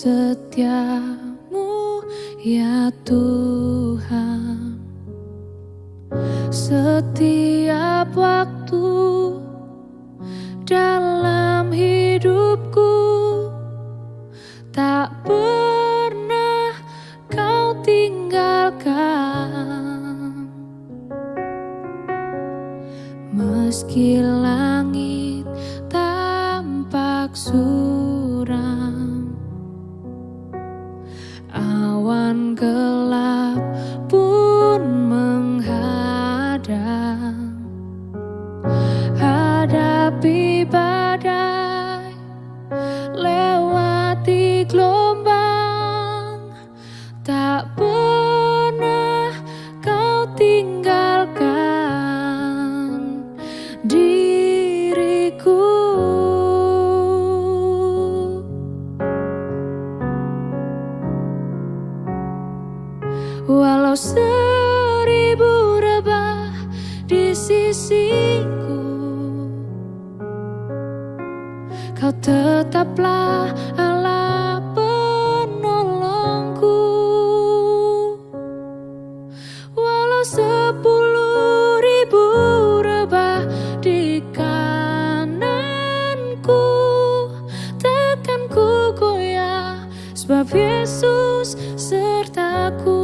setiamu ya Tuhan. Setiap waktu dalam hidupku Tak pernah kau tinggalkan. Meski langit tampak suram Hadapi badai Lewati gelombang. Tak pernah kau tinggalkan diriku. Walau seribu rebah di sisiku Tetaplah Allah penolongku. Walau sepuluh ribu rebah di kananku Takkan ku goyah sebab Yesus sertaku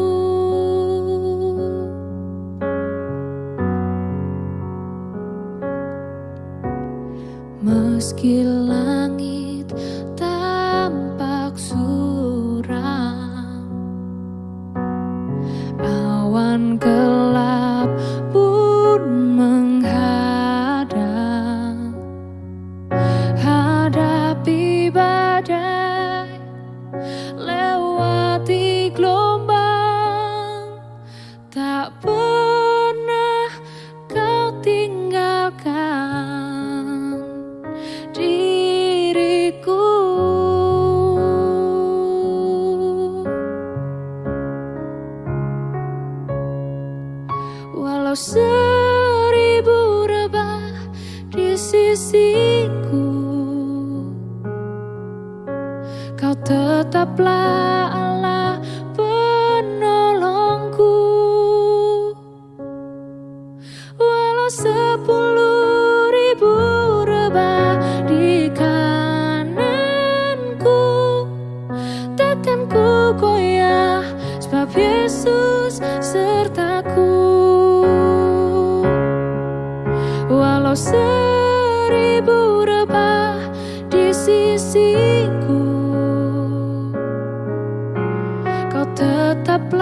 Meski langit tampak seribu rebah di sisiku. Kau tetaplah Allah penolongku. Walau sepuluh ribu rebah di kananku Takkan ku seribu rebah di sisiku. Kau tetaplah